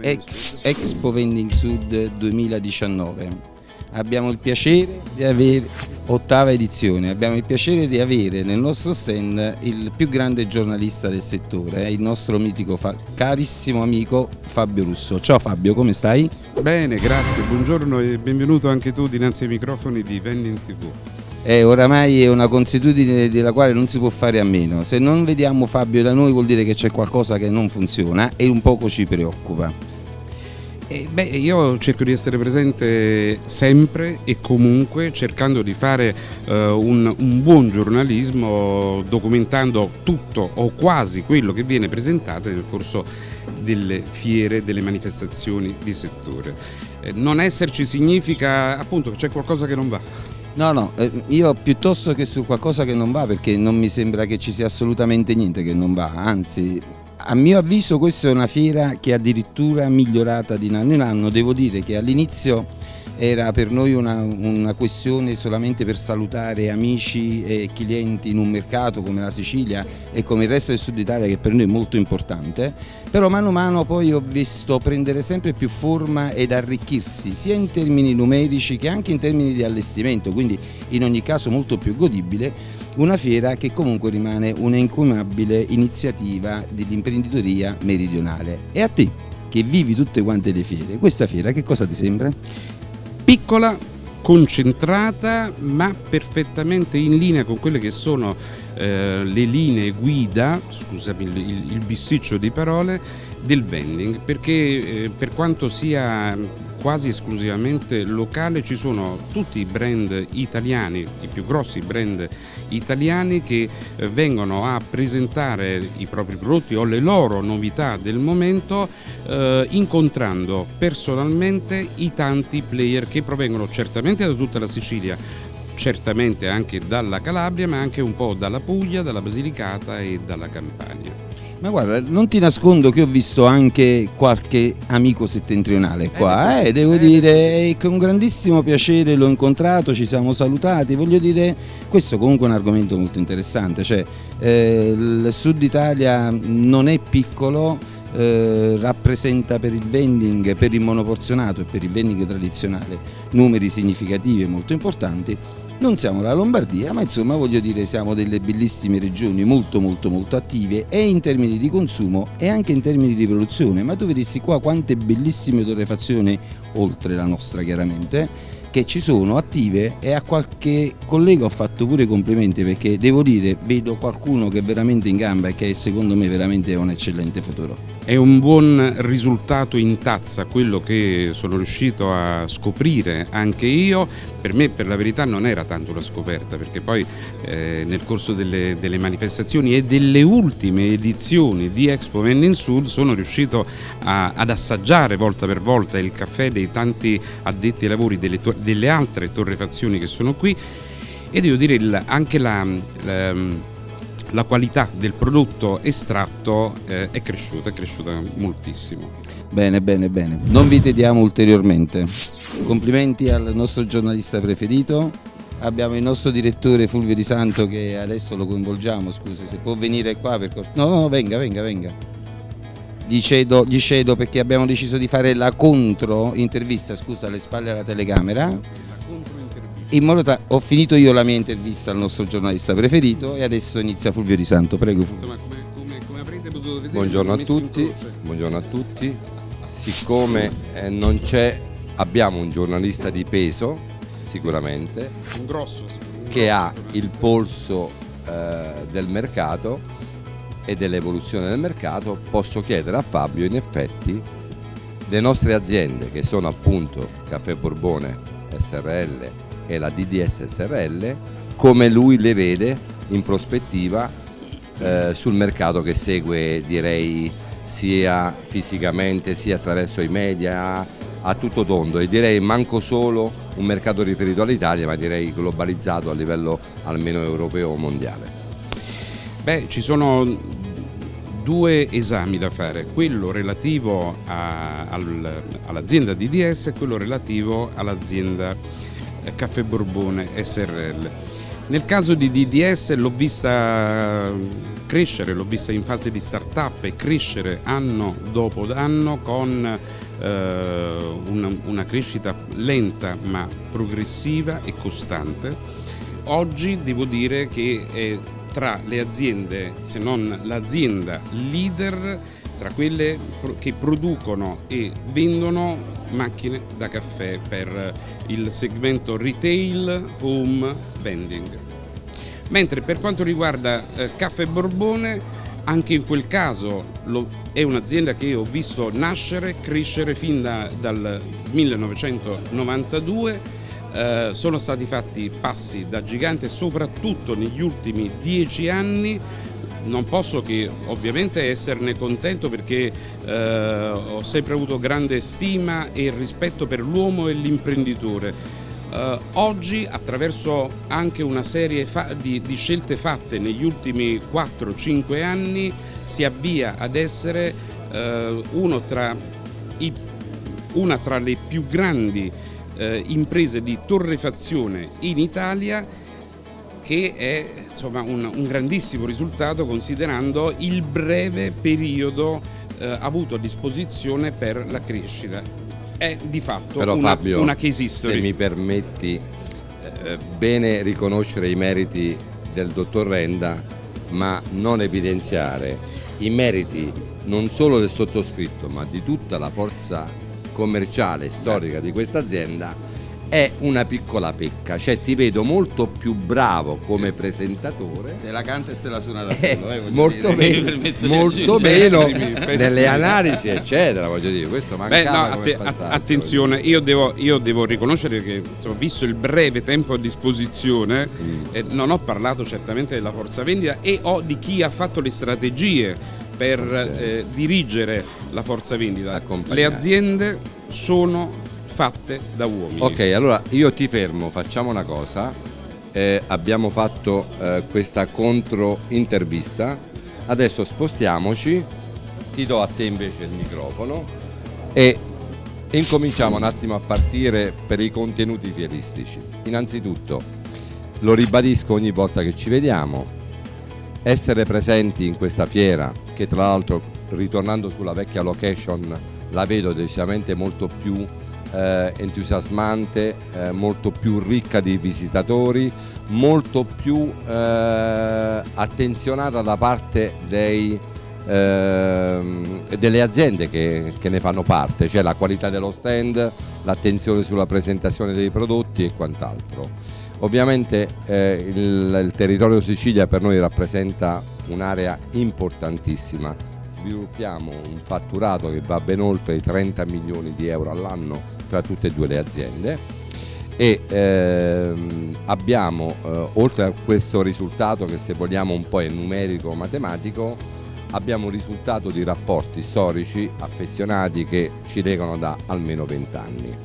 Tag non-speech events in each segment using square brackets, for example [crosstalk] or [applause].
Ex, Expo Vending Sud 2019. Abbiamo il piacere di avere, ottava edizione, abbiamo il piacere di avere nel nostro stand il più grande giornalista del settore, il nostro mitico, carissimo amico Fabio Russo. Ciao Fabio, come stai? Bene, grazie, buongiorno e benvenuto anche tu dinanzi ai microfoni di Vending TV è oramai una consuetudine della quale non si può fare a meno. Se non vediamo Fabio da noi vuol dire che c'è qualcosa che non funziona e un poco ci preoccupa. Eh, beh, io cerco di essere presente sempre e comunque cercando di fare uh, un, un, buon giornalismo documentando tutto o quasi quello che viene presentato nel corso delle fiere, delle manifestazioni di settore. Eh, non esserci significa appunto che c'è qualcosa che non va. No, no, eh, io piuttosto che su qualcosa che non va perché non mi sembra che ci sia assolutamente niente che non va, anzi a mio avviso questa è una fiera che è addirittura migliorata di anno in anno, devo dire che all'inizio era per noi una, una, questione solamente per salutare amici e clienti in un mercato come la Sicilia e come il resto del sud Italia che per noi è molto importante, però mano a mano poi ho visto prendere sempre più forma ed arricchirsi sia in termini numerici che anche in termini di allestimento, quindi in ogni caso molto più godibile, una fiera che comunque rimane un'incumabile iniziativa dell'imprenditoria meridionale. E a te? che vivi tutte quante le fiere, questa fiera che cosa ti sembra? Piccola, concentrata ma perfettamente in linea con quelle che sono eh, le linee guida, scusami il, il, bisticcio di parole, del vending. Perché eh, per quanto sia quasi esclusivamente locale ci sono tutti i brand italiani, i più grossi brand italiani che eh, vengono a presentare i propri prodotti o le loro novità del momento eh, incontrando personalmente i tanti player che provengono certamente da tutta la Sicilia certamente anche dalla Calabria ma anche un po' dalla Puglia, dalla Basilicata e dalla Campania. Ma guarda, non ti nascondo che ho visto anche qualche amico settentrionale qua, eh, eh devo eh, dire, con grandissimo piacere l'ho incontrato, ci siamo salutati, voglio dire, questo comunque è un argomento molto interessante, cioè eh, il sud Italia non è piccolo, eh, rappresenta per il vending, per il monoporzionato e per il vending tradizionale numeri significativi e molto importanti non siamo la Lombardia, ma insomma voglio dire siamo delle bellissime regioni molto molto molto attive e in termini di consumo e anche in termini di produzione, ma tu vedessi qua quante bellissime torrefazioni, oltre la nostra chiaramente, che ci sono attive e a qualche collega ho fatto pure complimenti perché devo dire vedo qualcuno che è veramente in gamba e che secondo me veramente è un eccellente futuro. È un buon risultato in tazza quello che sono riuscito a scoprire anche io, per me per la verità non era tanto una scoperta perché poi eh, nel corso delle, delle, manifestazioni e delle ultime edizioni di Expo Vending Sud sono riuscito a, ad assaggiare volta per volta il caffè dei tanti addetti ai lavori delle, delle altre torrefazioni che sono qui. E devo dire anche la, la la qualità del prodotto estratto eh, è cresciuta, è cresciuta moltissimo. Bene, bene, bene. Non vi tediamo ulteriormente. Complimenti al nostro giornalista preferito. Abbiamo il nostro direttore Fulvio Di Santo che adesso lo coinvolgiamo, scusi, se può venire qua per cortesia. No, no, venga, venga, venga. Gli cedo, gli cedo perché abbiamo deciso di fare la contro intervista, scusa, alle spalle alla telecamera in modo tale ho finito io la mia intervista al nostro giornalista preferito e adesso inizia Fulvio Di Santo, prego Fulvio. Insomma, come, come, come avrete potuto vedere, buongiorno a tutti, buongiorno a tutti. Siccome eh, non c'è, abbiamo un giornalista di peso, sicuramente, un grosso, un che grosso ha il polso eh, del mercato e dell'evoluzione del mercato, posso chiedere a Fabio in effetti le nostre aziende che sono appunto Caffè Borbone, SRL, e la DDS SRL come lui le vede in prospettiva eh, sul mercato che segue direi sia fisicamente sia attraverso i media a tutto tondo e direi manco solo un mercato riferito all'Italia ma direi globalizzato a livello almeno europeo o mondiale. Beh, ci sono due esami da fare, quello relativo all'azienda DDS e quello relativo all'azienda Caffè Borbone SRL. Nel caso di DDS l'ho vista crescere, l'ho vista in fase di start-up e crescere anno dopo anno con eh, una, una crescita lenta ma progressiva e costante. Oggi devo dire che è tra le aziende, se non l'azienda leader, tra quelle che producono e vendono macchine da caffè per il segmento retail home vending. Mentre per quanto riguarda eh, Caffè Borbone, anche in quel caso lo, è un'azienda che ho visto nascere, crescere fin da, dal 1992 eh, sono stati fatti passi da gigante soprattutto negli ultimi dieci anni non posso che ovviamente esserne contento perché eh, ho sempre avuto grande stima e rispetto per l'uomo e l'imprenditore. Eh, oggi attraverso anche una serie di, di, scelte fatte negli ultimi 4-5 anni si avvia ad essere eh, tra i, una tra le più grandi eh, imprese di torrefazione in Italia che è insomma, un, un, grandissimo risultato considerando il breve periodo eh, avuto a disposizione per la crescita. È di fatto Però, una, Fabio, una case history. Se mi permetti, eh, bene riconoscere i meriti del dottor Renda, ma non evidenziare i meriti non solo del sottoscritto, ma di tutta la forza commerciale e storica di questa azienda è una piccola pecca, cioè ti vedo molto più bravo come presentatore. Se la canta e se la suona da solo, eh, molto dire. [laughs] meno, molto meno nelle analisi, eccetera. Voglio dire, questo mancava Beh, no, att attenzione, io devo, io devo, riconoscere che, insomma, visto il breve tempo a disposizione, mm. eh, non ho parlato certamente della forza vendita e ho di chi ha fatto le strategie per okay. eh, dirigere la forza vendita. Le aziende sono fatte da uomini. Ok, allora io ti fermo, facciamo una cosa. Eh, abbiamo fatto eh, questa contro intervista. Adesso spostiamoci, ti do a te invece il microfono e incominciamo un attimo a partire per i contenuti fieristici. Innanzitutto, lo ribadisco ogni volta che ci vediamo, essere presenti in questa fiera, che tra l'altro ritornando sulla vecchia location la vedo decisamente molto più eh, entusiasmante, eh, molto più ricca di visitatori, molto più eh, attenzionata da parte dei, ehm, delle aziende che, che, ne fanno parte, cioè la qualità dello stand, l'attenzione sulla presentazione dei prodotti e quant'altro. Ovviamente eh, il, il territorio Sicilia per noi rappresenta un'area importantissima sviluppiamo un fatturato che va ben oltre i 30 milioni di euro all'anno tra tutte e due le aziende e ehm, abbiamo eh, oltre a questo risultato che se vogliamo un po' è numerico matematico abbiamo un risultato di rapporti storici affezionati che ci legano da almeno 20 anni.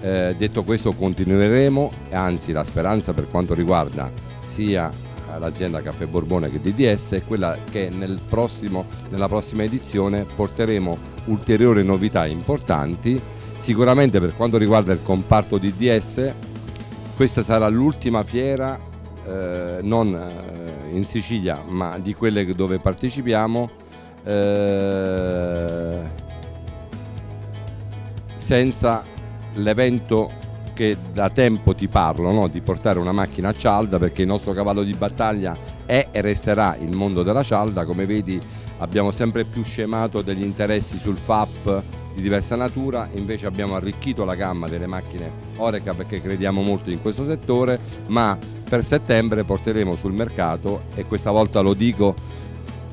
Eh, detto questo continueremo, anzi la speranza per quanto riguarda sia l'azienda Caffè Borbone che DDS è quella che nel prossimo, nella prossima edizione porteremo ulteriori novità importanti. Sicuramente per quanto riguarda il comparto DDS questa sarà l'ultima fiera eh, non eh, in Sicilia ma di quelle dove partecipiamo eh, senza l'evento che da tempo ti parlo no? di portare una macchina a cialda perché il nostro cavallo di battaglia è e resterà il mondo della cialda, come vedi abbiamo sempre più scemato degli interessi sul FAP di diversa natura, invece abbiamo arricchito la gamma delle macchine Oreca perché crediamo molto in questo settore, ma per settembre porteremo sul mercato e questa volta lo dico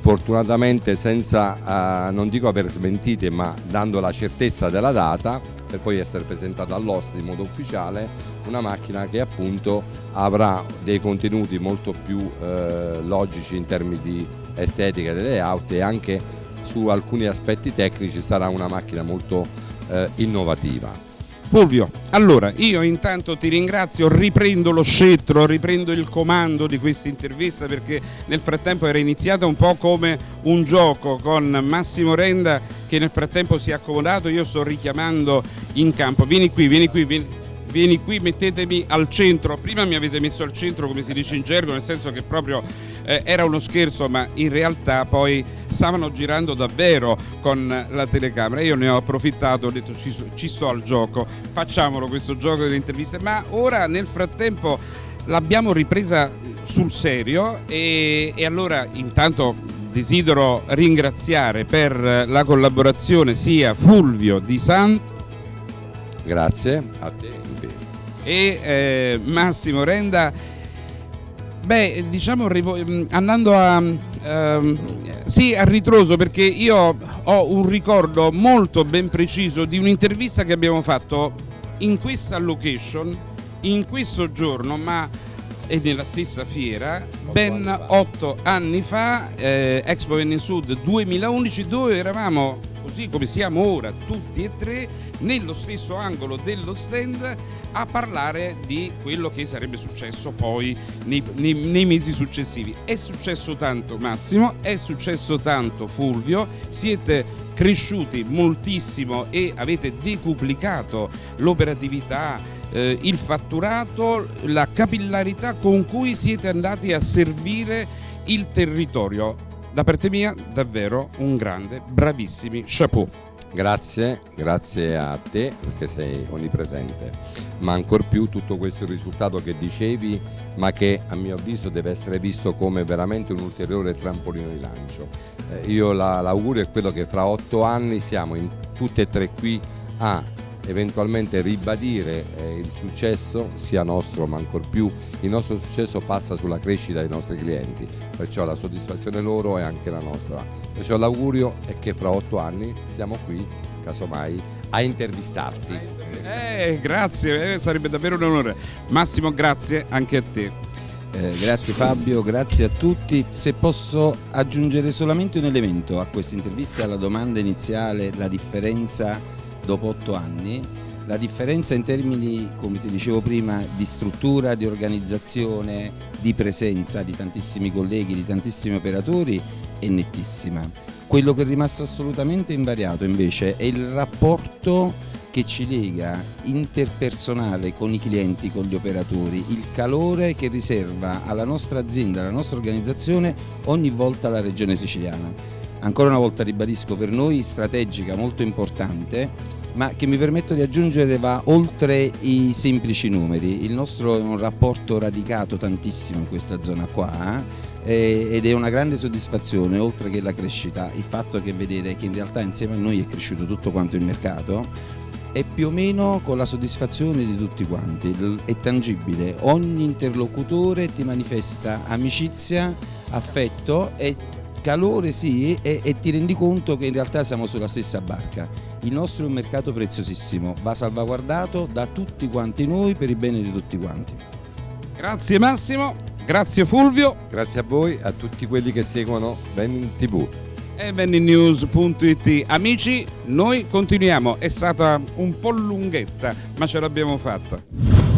fortunatamente senza, uh, non dico aver smentite, ma dando la certezza della data, per poi essere presentata all'oste in modo ufficiale, una macchina che appunto avrà dei contenuti molto più eh, logici in termini di estetica delle layout e anche su alcuni aspetti tecnici sarà una macchina molto eh, innovativa. Fulvio, allora io intanto ti ringrazio, riprendo lo scettro, riprendo il comando di questa intervista perché nel frattempo era iniziata un po' come un gioco con Massimo Renda che nel frattempo si è accomodato, io sto richiamando in campo, vieni qui, vieni qui, vieni, vieni qui, mettetemi al centro. Prima mi avete messo al centro, come si dice in gergo, nel senso che proprio eh, era uno scherzo, ma in realtà poi stavano girando davvero con la telecamera. Io ne ho approfittato, ho detto ci, ci sto al gioco, facciamolo questo gioco delle interviste. Ma ora nel frattempo l'abbiamo ripresa sul serio e, e allora intanto desidero ringraziare per la collaborazione sia Fulvio Di San Grazie a te e eh, Massimo Renda. Beh, diciamo andando a, ehm, sì, a ritroso perché io ho un ricordo molto ben preciso di un'intervista che abbiamo fatto in questa location, in questo giorno, ma e nella stessa fiera ben otto anni fa, eh, Expo Venne Sud 2011, dove eravamo così come siamo ora tutti e tre nello stesso angolo dello stand a parlare di quello che sarebbe successo poi nei, nei, nei, mesi successivi. È successo tanto Massimo, è successo tanto Fulvio, siete cresciuti moltissimo e avete decuplicato l'operatività, eh, il fatturato, la capillarità con cui siete andati a servire il territorio. Da parte mia davvero un grande, bravissimi chapeau. Grazie, grazie a te perché sei onnipresente, ma ancor più tutto questo risultato che dicevi, ma che a mio avviso deve essere visto come veramente un ulteriore trampolino di lancio. Eh, io l'augurio è quello che fra otto anni siamo in, tutte e tre qui a eventualmente ribadire eh, il successo sia nostro ma ancor più il nostro successo passa sulla crescita dei nostri clienti. Perciò la soddisfazione loro è anche la nostra. Perciò l'augurio è che fra otto anni siamo qui casomai a intervistarti. Eh, grazie eh, sarebbe davvero un onore. Massimo grazie anche a te. Eh, grazie Fabio, grazie a tutti. Se posso aggiungere solamente un elemento a questa intervista alla domanda iniziale, la differenza dopo otto anni, la differenza in termini, come ti dicevo prima, di struttura, di organizzazione, di presenza di tantissimi colleghi, di tantissimi operatori è nettissima. Quello che è rimasto assolutamente invariato invece è il rapporto che ci lega interpersonale con i clienti, con gli operatori, il calore che riserva alla nostra azienda, alla nostra organizzazione ogni volta la regione siciliana. Ancora una volta ribadisco per noi strategica molto importante ma che mi permetto di aggiungere va oltre i semplici numeri. Il nostro è un rapporto radicato tantissimo in questa zona qua eh, ed è una grande soddisfazione, oltre che la crescita, il fatto che vedere che in realtà insieme a noi è cresciuto tutto quanto il mercato è più o meno con la soddisfazione di tutti quanti, è tangibile, ogni interlocutore ti manifesta amicizia, affetto e calore sì e, e, ti rendi conto che in realtà siamo sulla stessa barca. Il nostro è un mercato preziosissimo, va salvaguardato da tutti quanti noi per il bene di tutti quanti. Grazie Massimo, grazie Fulvio. Grazie a voi, a tutti quelli che seguono Benin TV. E beninnews.it. Amici, noi continuiamo, è stata un po' lunghetta, ma ce l'abbiamo fatta.